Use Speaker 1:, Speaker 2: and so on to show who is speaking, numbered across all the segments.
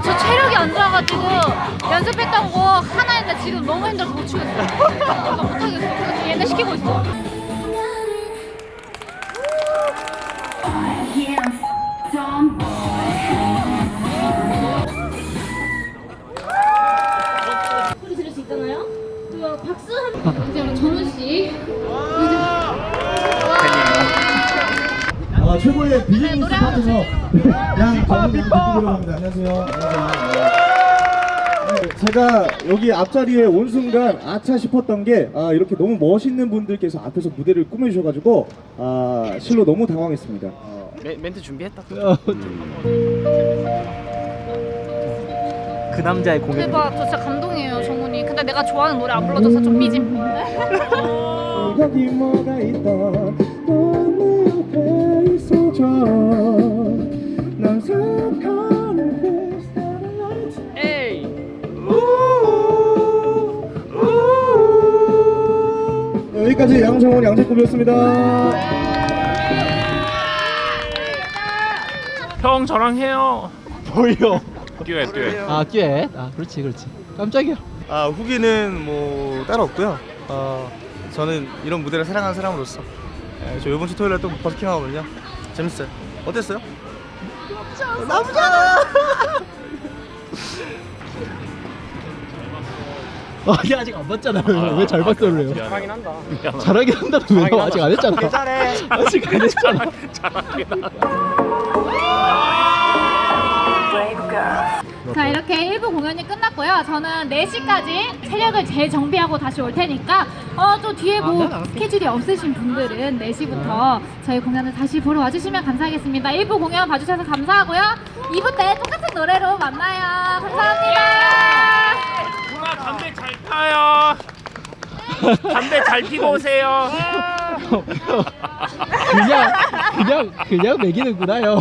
Speaker 1: 저 체력이 안 좋아가지고 연습했던 거 하나인데 지금 너무 힘들어서 못 추겠어요. 못하겠어 얘네 시키고 있어 아,
Speaker 2: 최고의 비즈니스 파트너 양 정훈 양입니다. 안녕하세요. 안녕하세요. 네, 제가 여기 앞자리에 온 순간 아차 싶었던 게 아, 이렇게 너무 멋있는 분들께서 앞에서 무대를 꾸며주셔가지고 아, 실로 너무 당황했습니다. 어,
Speaker 3: 멘, 멘트 준비했다.
Speaker 4: 그 남자의 공연
Speaker 1: 대박, 저 진짜 감동이에요, 정훈이. 근데 내가 좋아하는 노래 안 불러줘서 좀 삐짐.
Speaker 2: 양정원 양재급이었습니다.
Speaker 3: 형 저랑 해요.
Speaker 4: 보여
Speaker 3: 듀엣 듀엣.
Speaker 4: 아 듀엣 아 그렇지 그렇지 깜짝이야
Speaker 5: 아 후기는 뭐 따로 없고요. 어 저는 이런 무대를 사랑하는 사람으로서 예, 저 이번 주 토요일에 또 버스킹 하거든요. 재밌어요. 어땠어요?
Speaker 4: 아 니 아직 안 봤잖아 왜잘 봤어 그래요
Speaker 3: 잘하긴 한다.
Speaker 4: 잘하긴 한다는 왜
Speaker 3: 잘하긴
Speaker 4: 아직 안 했잖아
Speaker 5: 잘해.
Speaker 4: 아직 안 했잖아
Speaker 3: 잘하긴 한다.
Speaker 1: 자, 이렇게 1부 공연이 끝났고요. 저는 4시까지 체력을 재정비하고 다시 올 테니까, 어, 또 뒤에 뭐
Speaker 4: 아, 네.
Speaker 1: 스케줄이 없으신 분들은 4시부터 저희 공연을 다시 보러 와주시면 감사하겠습니다. 1부 공연 봐주셔서 감사하고요. 2부 때 똑같은 노래로 만나요. 감사합니다.
Speaker 3: 담배 잘 타요. 담배 잘 피고 오세요.
Speaker 4: 그냥 그냥 그냥 매기는구나 형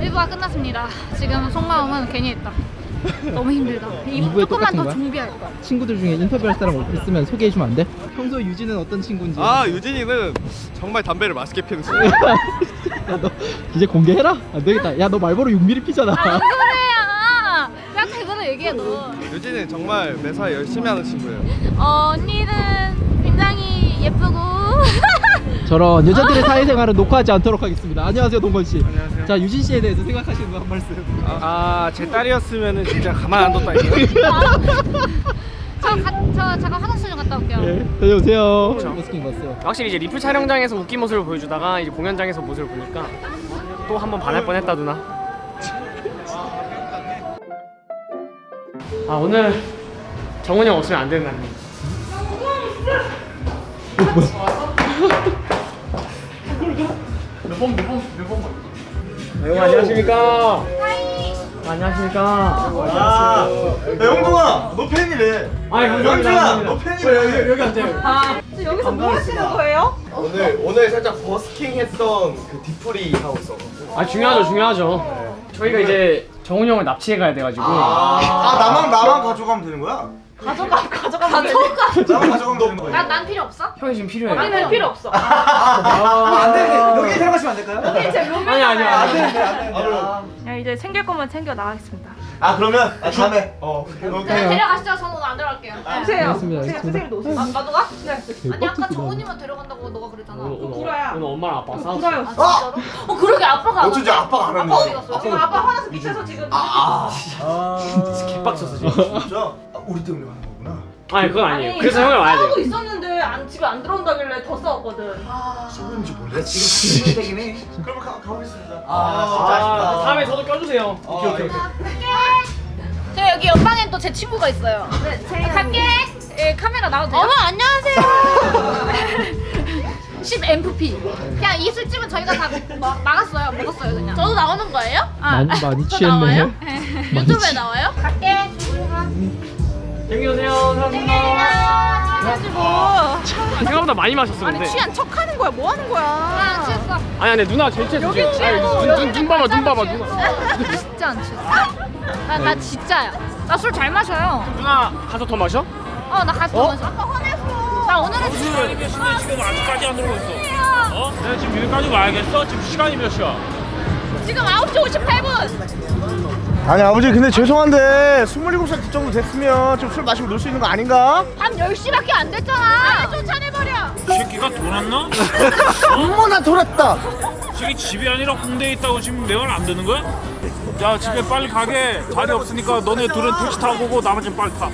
Speaker 1: 1부가 끝났습니다. 지금 속마음은 괜히 했다. 너무 힘들다. 조금만 더
Speaker 4: 거야?
Speaker 1: 준비할 거야.
Speaker 4: 친구들 중에 인터뷰할 사람 있으면 소개해 주면 안 돼? 평소 유진은 어떤 친구인지
Speaker 5: 아 유진이는 정말 담배를 맛있게 피는 친구.
Speaker 4: 야, 너 이제 공개해라? 안 되겠다 야 너 말보로 6mm 피잖아
Speaker 1: 아, 무슨 소리야! 야, 그거는 얘기해, 너.
Speaker 5: 유진이는 정말 매사에 열심히 하는 친구예요.
Speaker 1: 어, 언니는 굉장히 예쁘고.
Speaker 4: 저런 여자들의 사회생활은 녹화하지 않도록 하겠습니다 안녕하세요 동건씨
Speaker 5: 안녕하세요.
Speaker 4: 자 유진씨에 대해서 생각하시는 거 한 말씀
Speaker 5: 아제 딸이었으면은 진짜 가만 안 뒀다니까요.
Speaker 1: 저, 가, 저 잠깐 화장실 좀 갔다 올게요.
Speaker 4: 네 다녀오세요 버스킹 봤어요
Speaker 3: 확실히 이제 리플 촬영장에서 웃긴 모습을 보여주다가 이제 공연장에서 모습을 보니까 또 한 번 반할 뻔했다 누나. 아 오늘 정훈이 형 없으면 안 되는 날입니다. 형 안녕하십니까? 안녕하십니까?
Speaker 5: 아, 영동아, 너 팬이래.
Speaker 3: 아이 감사합니다.
Speaker 5: 영준아, 너 팬이래.
Speaker 3: 여기, 여기 앉아요.
Speaker 6: 여기서 뭐 하시는 거예요?
Speaker 5: 오늘 오늘 살짝 버스킹 했던 그 디프리 하고 있어.
Speaker 3: 아 중요하죠, 중요하죠. 저희가 이제 정훈이 형을 납치해 가야 돼가지고.
Speaker 5: 아, 나만 나만 가져가면 되는 거야?
Speaker 6: 가져가 가져가면 되니까
Speaker 5: 나만 가져가면 되는 거야.
Speaker 1: 난, 난 필요 없어?
Speaker 3: 형이 지금 필요해.
Speaker 6: 우리는 필요 없어.
Speaker 5: 안 돼. 여기 들어가시면 안 될까요?
Speaker 6: 우리 이제 룸메
Speaker 3: 아니 아니
Speaker 5: 안
Speaker 3: 아니.
Speaker 5: 되는데 안 되는데.
Speaker 6: 야 이제 챙길 것만 챙겨 나가겠습니다.
Speaker 5: 아 그러면 아, 다음에 어 오케이.
Speaker 1: 네, 데려가시죠. 저는 오늘 안 데려갈게요. 네.
Speaker 6: 오세요.
Speaker 4: 알겠습니다. 알겠습니다.
Speaker 6: 선생님도 오세요.
Speaker 1: 아, 나도 가?
Speaker 6: 네.
Speaker 1: 아니, 아까 정훈이만 데려간다고 너가 그랬잖아.
Speaker 3: 오늘, 오늘,
Speaker 6: 구라야.
Speaker 3: 오늘 엄마랑 아빠가 싸웠어.
Speaker 6: 구라요.
Speaker 1: 아, 진짜로? 어, 그러게 아빠가 안
Speaker 5: 어쩐지
Speaker 1: 왔네.
Speaker 5: 아빠가 안
Speaker 1: 아빠 어디
Speaker 5: 왔네.
Speaker 6: 지금 아빠 화나서 밑에서 지금
Speaker 5: 아,
Speaker 3: 개빡쳤어 지금.
Speaker 5: 진짜? 아, 우리 때문에 하는 거구나.
Speaker 3: 아니 그건 아니에요. 그래서 형을 와야
Speaker 6: 싸우고
Speaker 3: 돼요.
Speaker 6: 있었는데 안, 집에 안 들어온다길래 더 싸웠거든.
Speaker 5: 싸우는지 몰라. 지금 진짜 되긴 해. 그러면 가, 가보겠습니다. 아,
Speaker 3: 아, 다음에 저도 껴주세요.
Speaker 5: 오케이 오케이.
Speaker 1: 저 여기 옆방엔 또 제 친구가 있어요.
Speaker 6: 네, 제
Speaker 1: 갈게. 예, 카메라 나와도 돼요? 어머, 안녕하세요. 10 MFP. 그냥 이 술집은 저희가 다 마- 막았어요. 먹었어요, 그냥. 저도 나오는 거예요? 아,
Speaker 4: 많이 많이
Speaker 1: 저
Speaker 4: 취했네
Speaker 1: 나와요? 유튜브에
Speaker 4: 취-
Speaker 1: 나와요? 갈게.
Speaker 3: 생기세요. 감사합니다.
Speaker 6: 가지고
Speaker 3: 생각보다 많이 마셨어 근데.
Speaker 6: 아니 취한 척 하는 거야. 뭐 하는 거야?
Speaker 1: 아, 취했어.
Speaker 3: 아니 아니 누나 제일 취했어.
Speaker 6: 여기. 취했어.
Speaker 3: 눈, 눈, 눈 봐봐 눈 봐봐 누나.
Speaker 1: 진짜 안 취했어. 나, 나 진짜야. 나 술 잘 마셔요.
Speaker 3: 누나 가서 더 마셔?
Speaker 1: 어, 나 가서 어? 마셔. 아빠 화냈어. 나 오늘은 진짜.
Speaker 7: 아니면 시간 지금 아직까지 안 들어오고 있어. 어? 내가 지금 여기까지 와야겠어? 지금 시간이 몇 시야?
Speaker 1: 지금 9시 58분.
Speaker 5: 아니 아버지 근데 죄송한데 27살 정도 됐으면 좀 술 마시고 놀 수 있는 거 아닌가?
Speaker 1: 밤 10시밖에 안 됐잖아 쫓아내버려
Speaker 7: 이 새끼가 돌았나?
Speaker 5: 어머나 돌았다
Speaker 7: 이 새끼 집이 아니라 홍대에 있다고 지금 내 말 안 듣는 거야? 야 집에 빨리 가게 자리 없으니까 너네 둘은 택시 타고 오고 나머지는 빨리 타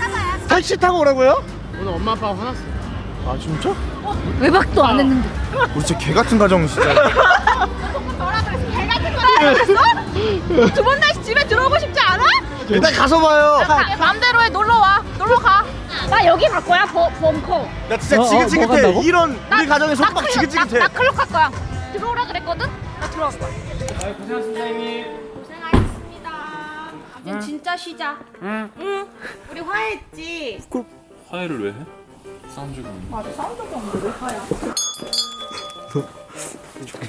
Speaker 5: 택시 타고 오라고요?
Speaker 3: 오늘 엄마 아빠가 화났어.
Speaker 5: 아 진짜?
Speaker 1: 외박도 안 했는데
Speaker 5: 우리 진짜 개 같은 가정 진짜
Speaker 1: 두번 다시 집에 들어오고 싶지 않아?
Speaker 5: 일단 가서 봐요
Speaker 1: 맘대로 해 놀러와 놀러 가 나 여기 갈 거야 버, 벙커
Speaker 5: 나 진짜
Speaker 4: 어, 어, 뭐
Speaker 5: 지긋지긋해
Speaker 4: 간다고?
Speaker 5: 이런 우리 가정에
Speaker 1: 나
Speaker 5: 속박 지긋지긋해
Speaker 1: 나, 나 클럽 갈 거야 들어오라 그랬거든? 나 들어갈 거야
Speaker 3: 아, 고생하셨습니다, 형님.
Speaker 1: 이제 진짜 쉬자
Speaker 6: 우리 화해했지.
Speaker 7: 화해를 왜 해? 싸움 적이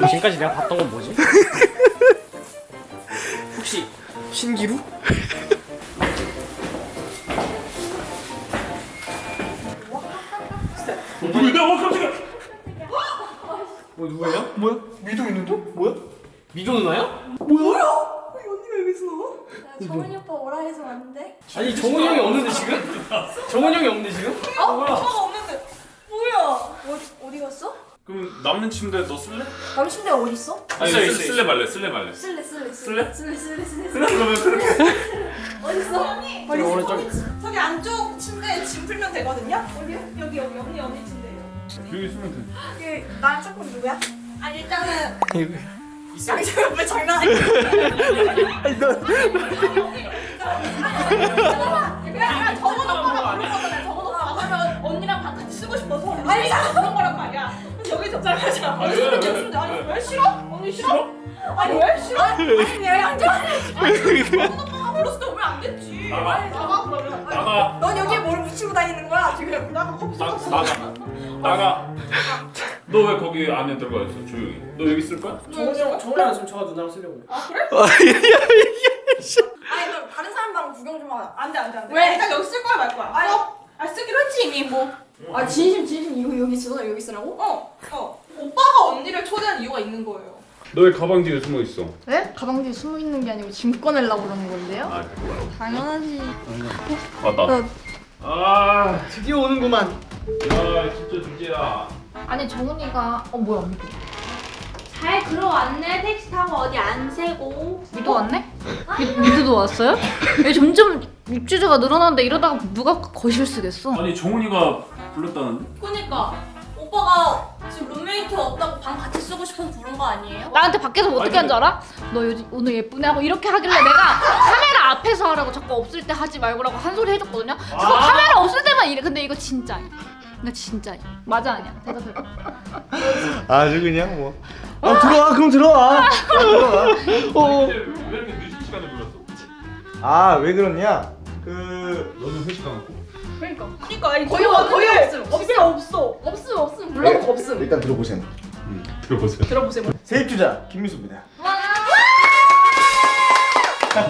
Speaker 3: 지금까지 내가 봤던 건 뭐지? 혹시 신기루?
Speaker 7: 누구야? 어 깜짝이야
Speaker 3: 뭐 누구예요?
Speaker 5: 뭐야? 미도 있는데? 뭐야?
Speaker 3: 미도 누나요?
Speaker 8: 정은이 오빠 오라 해서 왔는데
Speaker 3: 아니 정훈이 형이 없는데 지금? 정훈이 형이 없는데 지금?
Speaker 8: 오빠가 없는데 뭐야 어디, 어디 갔어?
Speaker 7: 그럼 남는 침대 너 쓸래?
Speaker 8: 남친대 어디 있어?
Speaker 7: 아니
Speaker 3: 있어,
Speaker 7: 쓸-
Speaker 3: 있어,
Speaker 7: 쓸래 말래 쓸래 말래
Speaker 8: 쓸래 쓸래
Speaker 7: 쓸래?
Speaker 8: 쓸래 쓸래 쓸래
Speaker 7: 그래 그러면 그렇게
Speaker 8: 어디 있어? 언니
Speaker 3: 저기 오른쪽.
Speaker 6: 저기 안쪽 침대에 짐 풀면 되거든요. 어디요? 여기 여기 언니 언니 침대예요.
Speaker 7: 여기 있으면 돼
Speaker 6: 그 나랑 누구야? 아니 일단은 아니 저왜 장난 아니야? 그냥 정원 오빠가 부른 거잖아. 정원 오빠가 하면 언니랑 방 같이 쓰고 싶어서 아니 그런 거란 말이야. 그래서 여기 적절하잖아.
Speaker 7: 아, 왜, 왜, 왜?
Speaker 6: 아니 왜 싫어? 언니 싫어? 아니 왜 싫어? 아니 왜 양조 아니 정원 오빠가 불렀을 때 오면 안 됐지.
Speaker 7: 나가.
Speaker 6: 아니 나가 그러면. 아니,
Speaker 7: 나가
Speaker 6: 넌 여기에 뭘 묻히고 다니는 거야 지금? 나가 커피
Speaker 7: 나,
Speaker 6: 쏟았어.
Speaker 7: 나가 나가 너 왜 거기 안에 들어가 있어 조용히 너 여기 쓸 거야?
Speaker 3: 정훈이 형, 정훈이 형 지금 저가 누나랑 쓰려고.
Speaker 6: 아니 그럼 다른 사람 방 구경 좀 하자. 안돼 안돼 안돼. 왜? 일단 여기 쓸 거야 말 거야? 아니 아 쓰기로 했지 이미 뭐.
Speaker 8: 아 진심 진심 이거 여기 있어 여기 있으라고?
Speaker 6: 어 어. 오빠가 언니를 초대한 이유가 있는 거예요.
Speaker 7: 너왜 가방 뒤에 숨어 있어?
Speaker 8: 네? 가방 뒤에 숨어 있는 게 아니고 짐 꺼내려고 그러는 건데요?
Speaker 7: 아 그래
Speaker 8: 당연하지
Speaker 7: 맞다 아
Speaker 3: 드디어 오는구만.
Speaker 7: 야, 진짜 주제야
Speaker 1: 아니 정훈이가 어 뭐야 미도
Speaker 8: 잘 들어왔네 택시 타고 어디 안 세고
Speaker 1: 미도 왔네? 미, 미도도 왔어요? 왜 점점 입주자가 늘어나는데 이러다가 누가 거실 쓰겠어?
Speaker 7: 아니 정훈이가 불렀다는데?
Speaker 6: 그니까 오빠가 지금 룸메이트 없다고 방 같이 쓰고 싶어서 부른 거 아니에요?
Speaker 1: 나한테 밖에서 뭐 어떻게 한 줄 알아? 너 요즘 오늘 예쁘네 하고 이렇게 하길래 내가 카메라 앞에서 하라고 자꾸 없을 때 하지 말고라고 한 소리 해줬거든요. 자꾸
Speaker 7: 아.
Speaker 1: 카메라 없을 때만 이래. 근데 이거 진짜야. 나 진짜야. 맞아 아니야? 대답해봐.
Speaker 5: 아주 그냥 뭐 아, 들어와 그럼 들어와 들어와
Speaker 7: 어. 왜 이렇게 늦은 시간에 불렀어?
Speaker 5: 아왜 그러냐 그
Speaker 7: 너는 회식 안 했고?
Speaker 1: 그러니까.
Speaker 6: 그니까 아니
Speaker 8: 거의
Speaker 6: 거의
Speaker 8: 거의
Speaker 6: 없음 없음 없어
Speaker 8: 없음 없음 물론 없음
Speaker 5: 일단 들어보세요
Speaker 7: 들어보세요
Speaker 6: 들어보세요
Speaker 5: 세입주자 김미수입니다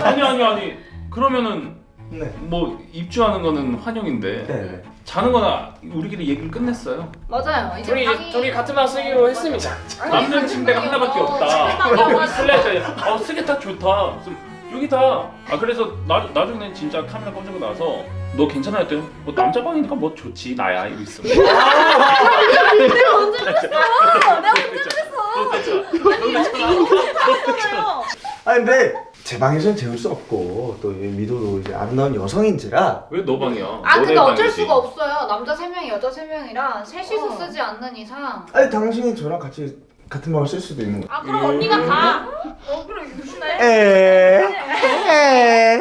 Speaker 7: 아니 아니 아니 그러면은
Speaker 5: 네
Speaker 7: 뭐 입주하는 거는 환영인데
Speaker 5: 네.
Speaker 7: 자는 거나 우리끼리 얘기를 끝냈어요.
Speaker 1: 맞아요. 이제
Speaker 3: 둘이
Speaker 1: 방이
Speaker 3: 둘이 같은 방 쓰기로 했습니다.
Speaker 7: 남는 침대가 하나밖에 없다. 여기 슬래시 어 쓰겠다 좋다. 여기다. 아 그래서 나, 나중에 진짜 카메라 꺼지고 나서 너 괜찮아 했더니 뭐 남자 방이니까 뭐 좋지 나야? 이거 있어.
Speaker 8: 내가 언제 그랬어? 내가 언제 그랬어?
Speaker 5: 아 근데 제 방에서는 재울 수 없고 또이 미도도 이제 아름다운 여성인지라
Speaker 7: 왜 너 방이야
Speaker 1: 아 근데 어쩔
Speaker 7: 방이지.
Speaker 1: 수가 없어요. 남자 세 명이 여자 세 명이라 셋이서
Speaker 8: 어.
Speaker 1: 쓰지 않는 이상.
Speaker 5: 아니 당신이 저랑 같이 같은 방을 쓸 수도 있는
Speaker 6: 거아 그럼 언니가
Speaker 1: 음.
Speaker 6: 가 어, 그럼?
Speaker 5: 에. 에.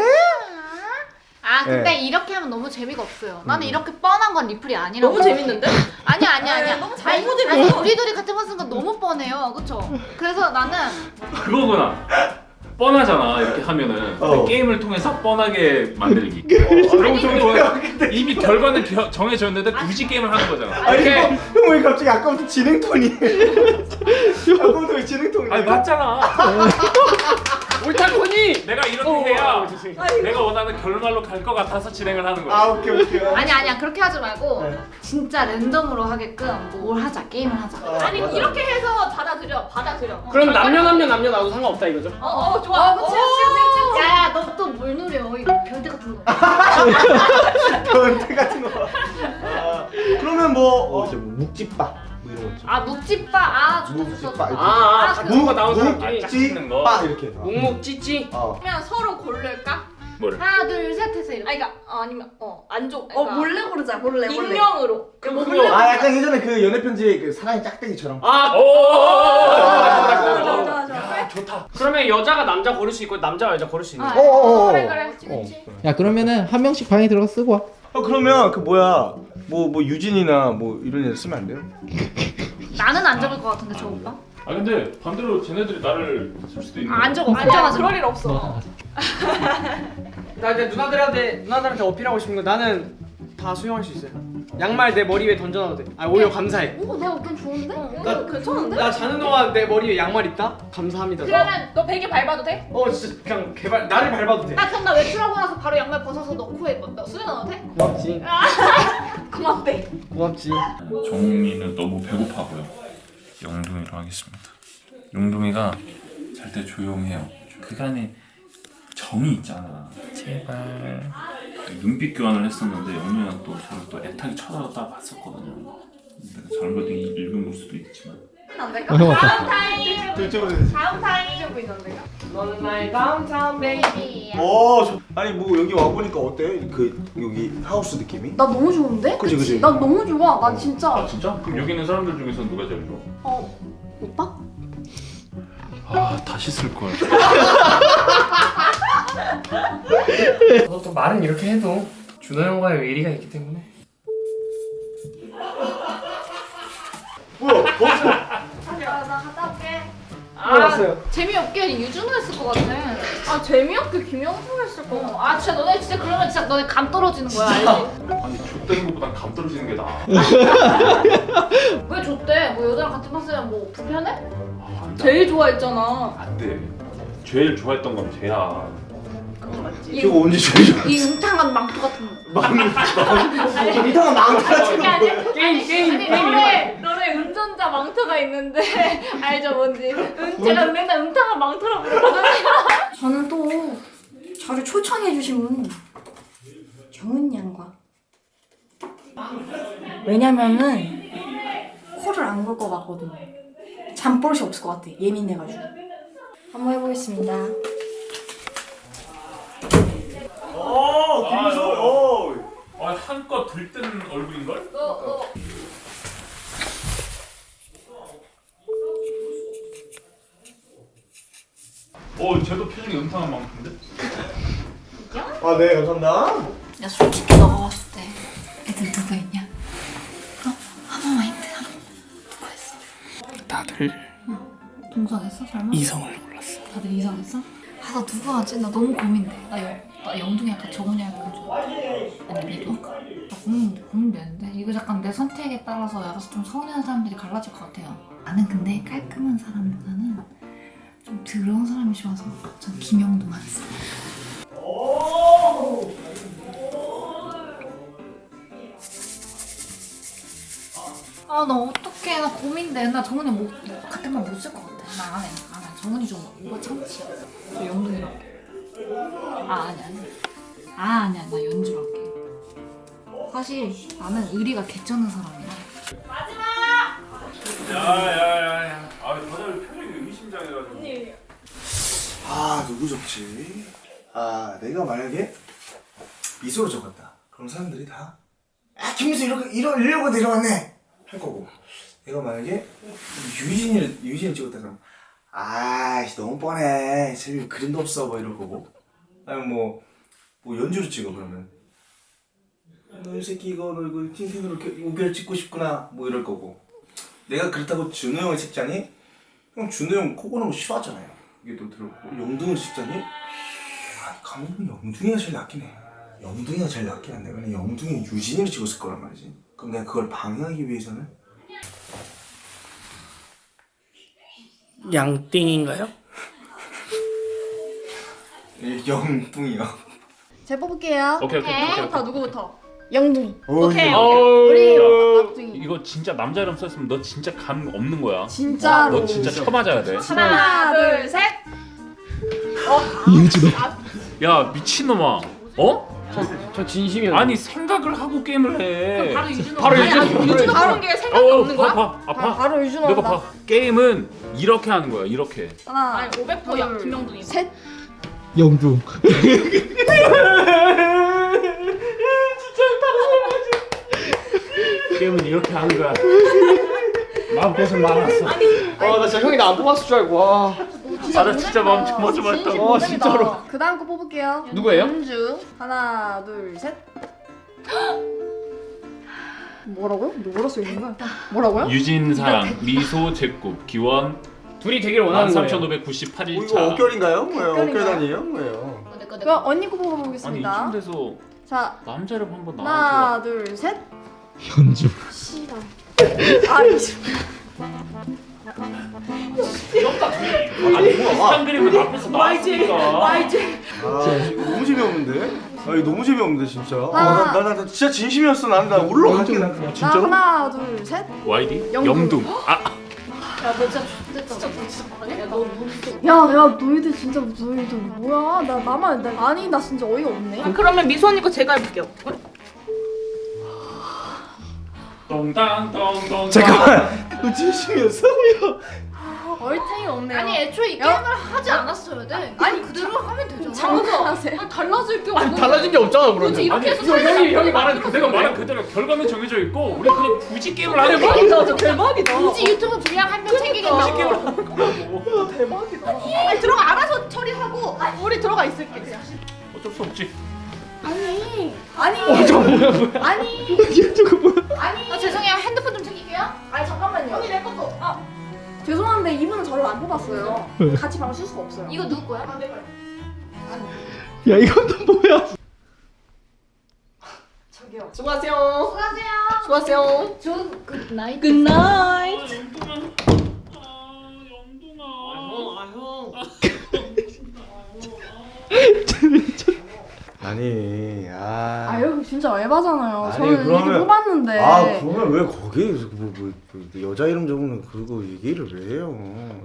Speaker 1: 아 근데
Speaker 5: 네.
Speaker 1: 이렇게 하면 너무 재미가 없어요. 나는 이렇게 뻔한 건 리플이 아니라고.
Speaker 6: 너무 재밌는데?
Speaker 1: 아니야 아니야 아니야.
Speaker 6: 네, 너무
Speaker 1: 아니,
Speaker 6: 너무 재밌어.
Speaker 1: 아니, 우리 둘이 같은 거 쓰는 건 너무 뻔해요, 그렇죠? 그래서 나는
Speaker 7: 그거구나 뻔하잖아 이렇게 하면은.
Speaker 5: 어.
Speaker 7: 그 게임을 통해서 뻔하게 만들기.
Speaker 5: 너무 좋아
Speaker 7: 이미 결과는 겨- 정해져 있는데 굳이 게임을 하는 거잖아.
Speaker 5: 아니 형왜 갑자기 아까부터 진행 톤이 아까부터 왜 진행 톤이
Speaker 7: 아니 맞잖아
Speaker 3: 옳다코니.
Speaker 7: 내가 이렇게 해야 내가 원하는 결말로 갈 것 같아서 진행을 하는 거야.
Speaker 5: 아 오케이 오케이.
Speaker 1: 아니 아니야 그렇게 하지 말고
Speaker 5: 네.
Speaker 1: 진짜 랜덤으로 하게끔 뭘 하자 게임을 하자.
Speaker 6: 아 니 이렇게 해서 받아들여 받아들여
Speaker 3: 그럼 남녀 남녀 남녀 나도 상관없다 이거죠?
Speaker 6: 어 어 좋아
Speaker 1: 어, 그치, 그치, 그치. 야야 너 또 뭘 노려? 이거 별대 같은 거.
Speaker 5: 변태 같은 거. 아, 그러면 뭐 어, 이제 뭐 묵집밥 뭐 이런 거 있죠.
Speaker 1: 아아 좋다 좋다 좋다.
Speaker 3: 아, 아,
Speaker 1: 아,
Speaker 3: 다
Speaker 1: 그-
Speaker 3: 누가 나온
Speaker 7: 거.
Speaker 5: 묵집밥 이렇게. 해서.
Speaker 3: 묵묵 찌찌.
Speaker 5: 어.
Speaker 6: 그러면 서로 고를까?
Speaker 7: 뭐를?
Speaker 1: 하나 둘 셋 해서 이렇게.
Speaker 6: 아니 그러니까 어, 아니면 어안좋
Speaker 8: 어 몰래 고르자 몰래 몰래.
Speaker 6: 익명으로.
Speaker 5: 아 약간 예전에 그 연애 편지 그 사랑의 짝대기처럼.
Speaker 3: 아,
Speaker 7: 오.
Speaker 8: 좋아 좋아 좋아.
Speaker 7: 좋다.
Speaker 3: 그러면 여자가 남자 고를 수 있고 남자가 여자 고를 수 있는
Speaker 1: 아,
Speaker 3: 거.
Speaker 5: 어어어.
Speaker 1: 그래 그래.
Speaker 4: 야 그러면은 한 명씩 방에 들어가 쓰고 와.
Speaker 5: 어 그러면 그 뭐야 뭐 뭐 유진이나 뭐 이런 애 쓰면 안 돼요?
Speaker 1: 나는 안 적을 것 같은데 저 오빠?
Speaker 7: 아 근데 반대로 쟤네들이 나를 쓸 수도 있는.
Speaker 1: 아, 안 적어.
Speaker 6: 아니야
Speaker 1: 걱정하지 마.
Speaker 6: 그럴 일 없어
Speaker 3: 나 이제 누나들한테 누나들한테 어필하고 싶은 거 나는 다 수용할 수 있어요. 양말 내 머리 위에 던져놔도 돼. 아 오히려 감사해.
Speaker 1: 오 내가 어떤 좋은데?
Speaker 3: 나
Speaker 6: 괜찮은데?
Speaker 3: 나 자는 동안 내 머리 위에 양말 있다? 감사합니다.
Speaker 6: 그러면 너 베개 밟아도 돼?
Speaker 3: 어 진짜 그냥 개발 나를 밟아도 돼.
Speaker 1: 나 그럼 나 외출하고 나서 바로 양말 벗어서 너 코에 뭐, 너 수면 넣어도 돼?
Speaker 3: 고맙지.
Speaker 6: 고맙대
Speaker 3: 고맙지.
Speaker 7: 종이는 너무 배고파 보여. 영둥이로 하겠습니다. 영둥이가 잘 때 조용해요. 그간에 정이 있잖아. 제발. 눈빛 교환을 했었는데 영둥이가 또 저를 또 애타게 쳐다보다 봤었거든요. 내가 잘못 읽은 걸 수도 있지만.
Speaker 6: 안 될까? 다음 타임 다음 타임 해주고 있는데요
Speaker 3: 너는 나의 downtown baby.
Speaker 5: 어, 저, 아니 뭐 여기 와 보니까 어때? 그 여기 하우스 느낌이?
Speaker 1: 나 너무 좋은데?
Speaker 5: 그치, 그치.
Speaker 1: 나 너무 좋아.
Speaker 7: 나아
Speaker 1: 진짜.
Speaker 7: 진짜? 그럼 여기 있는 사람들 중에서 누가 제일 좋아?
Speaker 1: 어 오빠?
Speaker 7: 아 다시 쓸 걸.
Speaker 3: 너또 말은 이렇게 해도 준호 형과의 의리가 있기 때문에.
Speaker 5: 뭐야? 벌써
Speaker 6: 나 갔다 올게
Speaker 3: 알았어요.
Speaker 1: 재미없게 유준호 했을 것 같아.
Speaker 6: 아 재미없게 김영수 했을 거
Speaker 1: 어, 아 진짜 너네 진짜 그러면 진짜 너네 감 떨어지는 거야 알지?
Speaker 7: 아니 좆되는 것보단 감 떨어지는 게 나아.
Speaker 1: 왜 줬대? 뭐 여자랑 같이 봤으면 뭐 불편해?
Speaker 7: 아, 안 돼.
Speaker 6: 제일 좋아했잖아
Speaker 7: 안 돼. 제일 좋아했던 건 쟤야.
Speaker 5: 저거 언제 제일 좋아?
Speaker 1: 이 음탕한 망토 같은 거.
Speaker 5: 이상한 망타 같은
Speaker 6: 그게
Speaker 5: 거
Speaker 6: 아니야
Speaker 5: 뭐야?
Speaker 3: 게임 게임 게임
Speaker 6: 너네 너네 운전자 망토가 있는데 알죠 뭔지? 은, 제가 맨날 음탕한 망토라고 부르거든요.
Speaker 8: 저는 또 저를 초청해 주신 분 정은 양과. 왜냐면은 코를 안걸것 같거든요 잠버릇이 없을 것 같아. 예민해가지고. 한번 해보겠습니다
Speaker 5: 어, 김수. 어.
Speaker 7: 아, 한껏 들뜬 얼굴인걸? 어, 쟤도 표정이 음탕한 만큼인데?
Speaker 5: 아, 네, 감사합니다.
Speaker 1: 야 솔직히 너가 봤을 때 애들 누구 있냐? 어? 하나만 힌트 하나. 누구 했어?
Speaker 3: 다들
Speaker 1: 동성했어 설마?
Speaker 3: 이성을 골랐어.
Speaker 1: 다들 이성했어? 아 나 누구 하지? 나 너무 고민돼. 나, 영, 나 영둥이 할까 정훈이 할까 좀. 아니 미도? 나 고민 고민되는데 이거 약간 내 선택에 따라서 알아서 좀 서운해하는 사람들이 갈라질 것 같아요. 나는 근데 깔끔한 사람보다는 좀 더러운 사람이 좋아서 전 김영도만 했어. 아나 어떡해 나 고민돼 나 정훈이 못 같은 말 못 쓸 것 같아 나 안해 안해 정훈이 좀 오버 참치야 저 영동이랑 아 아니 아니 아 아니야 나 연주로 할게 사실 나는 의리가 개쩌는 사람이야
Speaker 7: 야, 야, 야, 야. 아, 다들 표정이 의미심장해가지고.
Speaker 5: 아, 누구 적지? 아, 내가 만약에 미소로 적었다. 그럼 사람들이 다 아, 김미수 이렇게 이러 이러고 내려왔네 할 거고. 내가 만약에 유진이를 유진을 찍었다 그럼 아이씨 너무 뻔해. 재미 그림도 없어 뭐 이럴 거고. 아니면 뭐, 뭐 연주를 찍어 그러면 너 이 새끼 이거 너 이거 틴틴으로 이렇게 우결 찍고 싶구나 뭐 이럴 거고. 내가 그렇다고 준호 형을 찍자니 형 준호 형 코 고는 거 싫어하잖아요. 이게 또 들었고 영둥을 찍자니 아 감독은 영둥이가 제일 낫긴 해. 영둥이가 제일 낫긴 한데 왜냐 영둥이 유진이를 찍었을 거란 말이지. 그럼 내가 그걸 방해하기 위해서는
Speaker 3: 양띵인가요?
Speaker 5: 영둥이요.
Speaker 8: 제가 뽑을게요.
Speaker 7: 오케이 오케이 오케이.
Speaker 6: 누구부터 누구부터?
Speaker 8: 영둥이.
Speaker 6: 오케이.
Speaker 8: 우리 막둥이.
Speaker 7: 이거 진짜 남자 이름 썼으면 너 진짜 감 없는 거야.
Speaker 8: 진짜로.
Speaker 7: 너 진짜 쳐맞아야 돼.
Speaker 6: 하나 둘 셋.
Speaker 4: 이유진호.
Speaker 7: 야 미친놈아. 어?
Speaker 3: 저 진심이야.
Speaker 7: 아니 생각을 하고 게임을 해.
Speaker 1: 바로 유준호
Speaker 3: 바로 유준호.
Speaker 1: 유준호
Speaker 6: 그런 게 생각이
Speaker 7: 어,
Speaker 6: 없는 거야?
Speaker 7: 봐, 봐, 아,
Speaker 8: 바,
Speaker 7: 봐.
Speaker 8: 바로 유준호
Speaker 7: 내가. 봐. 게임은 이렇게 하는 거야. 이렇게.
Speaker 8: 하나,
Speaker 6: 아니 500%야 김영둥이.
Speaker 8: 셋.
Speaker 4: 영둥.
Speaker 3: 게임은 이렇게 하는 거야. 마음고생 많았어. 와, 나 진짜 형이 나 안 뽑았을 줄 알고. 와.
Speaker 7: 아, 나 진짜 마음 조마조마했다.
Speaker 3: 와, 진짜로.
Speaker 8: 그 다음 거 뽑을게요.
Speaker 3: 누구예요?
Speaker 8: 연주. 하나, 둘, 셋. 뭐라고요? 뭐라 써 있는 거야? 뭐라고요?
Speaker 7: 유진사랑, 미소, 제곱, 기원,
Speaker 3: 둘이 되길 원하는 거예요.
Speaker 7: 13,598일차.
Speaker 5: 어, 이거 어결인가요? 뭐예요?
Speaker 8: 어결
Speaker 5: 단위예요? 뭐예요?
Speaker 8: 그럼 언니 거
Speaker 7: 아니
Speaker 8: 뽑아보겠습니다.
Speaker 7: 이쯤 돼서
Speaker 8: 자,
Speaker 7: 남자 이름 한번 나와줘.
Speaker 8: 하나, 둘, 셋.
Speaker 4: 현주.
Speaker 8: 씨발. 아, 이제.
Speaker 7: 아니 비슷한 그림은 앞에서 나왔으니까.
Speaker 5: 아 이거 너무 재미없는데? 아 이거 너무 재미없는데 진짜. 아.
Speaker 8: 나,
Speaker 5: 나, 나 진짜 진심이었어. 나는 나 올라갈게 나.
Speaker 8: 자,
Speaker 5: 진짜로?
Speaker 8: 하나, 둘, 셋.
Speaker 7: YD?
Speaker 8: 영둥.
Speaker 7: 영둥. 아
Speaker 1: 야너 진짜 X됐다 야너
Speaker 8: 야, 야, 너희들 진짜 너희들 뭐야? 나 나만 나 아니 나 진짜 어이가 없네.
Speaker 6: 그러면 미소 언니 거 제가 해볼게요.
Speaker 7: 똥땅똥똥.
Speaker 5: 잠깐만. 너 진심이었어?
Speaker 8: 얼탱이 없네.
Speaker 1: 아니 애초에 이
Speaker 8: 야.
Speaker 1: 게임을 하지 않았어야 돼 아니 그대로 하면 되잖아
Speaker 8: 장난하세요?
Speaker 1: 달라질 게 없는
Speaker 3: 아니, 달라진 게 없잖아, 그러면.
Speaker 1: 굳이 이렇게 해서
Speaker 3: 형, 형이, 형이 말한
Speaker 7: 그 내가 말한 그대로 결과는 정해져 있고 우리 그냥 굳이 게임을 하는 거야.
Speaker 6: 대박이다, 저 대박이다.
Speaker 1: 굳이 유튜브 분량 한 명 챙기겠다고
Speaker 6: 아니 들어가 알아서 처리하고 우리 들어가 있을게 그냥.
Speaker 7: 어쩔 수 없지.
Speaker 8: 아니. 아니. 아니. 아니.
Speaker 1: 아 죄송해요 핸드
Speaker 8: 죄송한데 이분은 저를 안 뽑았어요. 같이 방을 쓸 수가 없어요.
Speaker 1: 이거 누구 거야?
Speaker 6: 안 돼.
Speaker 4: 야 이건 또 뭐야?
Speaker 8: 저기요.
Speaker 6: 수고하세요.
Speaker 1: 수고하세요
Speaker 6: 수고하세요.
Speaker 1: 좋은 good
Speaker 6: night good night.
Speaker 3: 아, 형.
Speaker 5: 아 니. 아.
Speaker 8: 아 여기 진짜 에바잖아요.
Speaker 5: 아니,
Speaker 8: 저는 이렇게
Speaker 5: 그러면-
Speaker 8: 뽑았는데.
Speaker 5: 아 그러면 왜 거기에 뭐, 뭐, 뭐 여자 이름 적으면 그거 얘기를 왜 해요?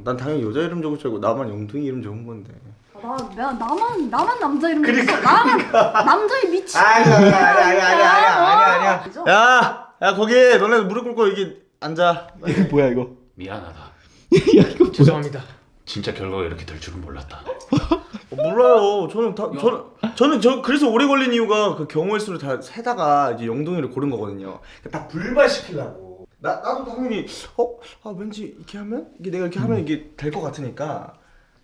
Speaker 5: 난 당연히 여자 이름 적을 줄 알고 나만 영둥이 이름 적은 건데.
Speaker 8: 나, 내가 나만 나만 남자 이름 그러니까, 나만 남자의 미친.
Speaker 5: 아니 아니 아니 아니 아니 아니 아니? 아니. 야, 야 거기 너네 무릎 꿇고 여기 앉아.
Speaker 4: 이거 뭐야 이거?
Speaker 7: 미안하다.
Speaker 4: 야 이거?
Speaker 3: 죄송합니다.
Speaker 7: 진짜 결과가 이렇게 될 줄은 몰랐다.
Speaker 5: 어, 몰라요. 저는 다 저는 저는 저 그래서 오래 걸린 이유가 그 경우의 수를 다 세다가 이제 영동이를 고른 거거든요. 다 불발시키려고. 나 나도 당연히 어아 왠지 이렇게 하면 이게 내가 이렇게 하면 이게 될 것 같으니까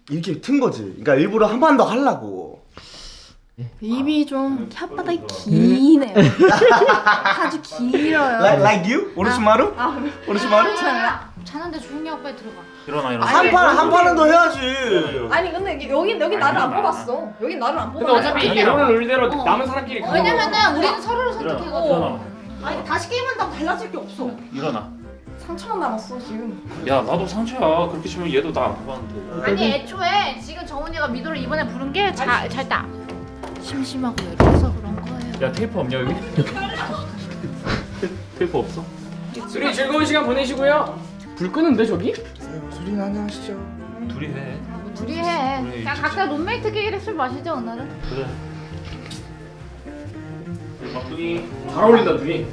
Speaker 5: 이렇게 튼 거지. 그러니까 일부러 한 번 더 하려고.
Speaker 8: 입이 좀 혓바닥이 기네요. 아주 길어요.
Speaker 5: Like like you? 오르시마루?
Speaker 8: 아,
Speaker 5: 오르시마루?
Speaker 1: 자는데 조용히 하고 빨리 들어가
Speaker 7: 일어나 일어나.
Speaker 5: 한 판 한 판은 더 해야지.
Speaker 8: 아니 근데 여기 여기 나를 안 뽑았어. 여기 나를 안
Speaker 3: 근데
Speaker 8: 뽑았어.
Speaker 3: 어차피 이게 오늘 룰대로
Speaker 1: 어.
Speaker 3: 남은 사람끼리 가는
Speaker 1: 왜냐면은 우리는 서로를. 선택해가지고
Speaker 7: 일어나.
Speaker 6: 아니 다시 게임한다고 달라질 게 없어.
Speaker 7: 일어나.
Speaker 8: 상처만 남았어 지금.
Speaker 7: 야 나도 상처야. 그렇게 치면 얘도 나 안 뽑았는데.
Speaker 1: 아니 애초에 지금 정훈이가 미도를 이번에 부른 게잘 잘다 심심하고 외로워서 그런 거예요
Speaker 7: 야 테이프 없냐 여기? 테이프 없어?
Speaker 3: 둘이 즐거운 시간 보내시고요. 불 끄는데 저기?
Speaker 5: 소리 나냐 하시죠.
Speaker 7: 둘이 해.
Speaker 1: 뭐 둘이 해
Speaker 7: 그래,
Speaker 1: 그냥 각자 룸메이트끼리 술 마시죠 오늘은
Speaker 7: 그래. 막둥이.
Speaker 3: 잘 어울린다 둘이.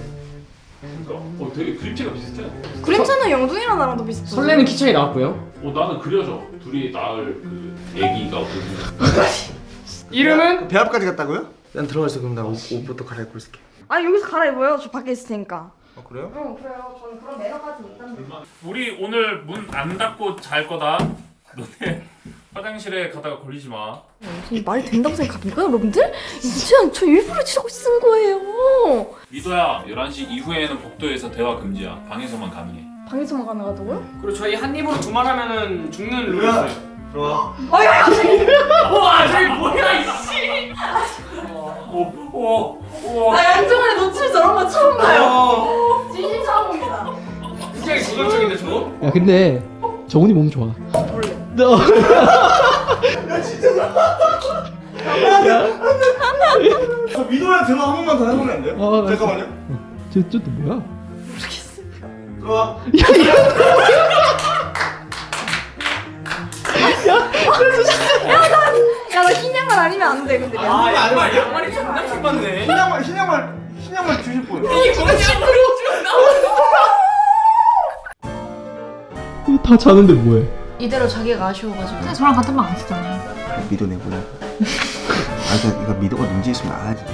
Speaker 7: 그러니까 어 되게 그림체가 비슷해.
Speaker 8: 그림체는 영둥이랑 나랑 더 비슷해.
Speaker 3: 설레는 키 차이 나왔고요.
Speaker 7: 어 나는 그려져. 둘이 낳을 그 애기가.
Speaker 3: 이름은
Speaker 5: 배 앞까지 갔다고요? 난 들어가 있어 그럼 나 옷, 옷부터 갈아입고 있을게.
Speaker 8: 아 여기서 갈아입어요. 저 밖에 있을 테니까.
Speaker 5: 어 그래요?
Speaker 8: 응 그래요. 저는 그런 매너까지 있단
Speaker 7: 우리 오늘 문 안 닫고 잘 거다. 너네 화장실에 가다가 걸리지 마.
Speaker 8: 이 말이 된다고 생각합니까 여러분들? 이제 저 일부러 치라고 쓴 거예요.
Speaker 7: 미도야 11시 이후에는 복도에서 대화 금지야. 방에서만 가능해.
Speaker 8: 방에서만 가능하다고요?
Speaker 3: 그리고 저희 한 입으로 두 말 하면은 죽는 룰이 있어요.
Speaker 5: 들어와.
Speaker 7: 와 저기 뭐야 이씨. 오 오 오
Speaker 8: 나 양정원의 노출 저런 거 처음 봐요.
Speaker 3: 어.
Speaker 8: 진심 처음 봅니다.
Speaker 3: 굉장히 도전적인데 저거?
Speaker 4: 야 근데 정훈이 몸 좋아.
Speaker 5: 너저 미도야 들어 한 번만 더 해보면 안 돼요?
Speaker 4: 어,
Speaker 5: 잠깐만요.
Speaker 4: 쟤 쟤또 뭐야?
Speaker 5: 들어와.
Speaker 8: 야 나 흰 양말 아니면 안 돼 근데
Speaker 3: 아 양말 양말이 존나 킹받네
Speaker 5: 흰양말 흰양말 흰양말 주실 분.
Speaker 4: 이거 다 자는데 뭐해?
Speaker 1: 이대로 자기가 아쉬워가지고 근데 저랑 같은 방 안 쓰잖아요
Speaker 5: 미도 내보내. 아, 이거 미도가 문제 있으면 알아야지.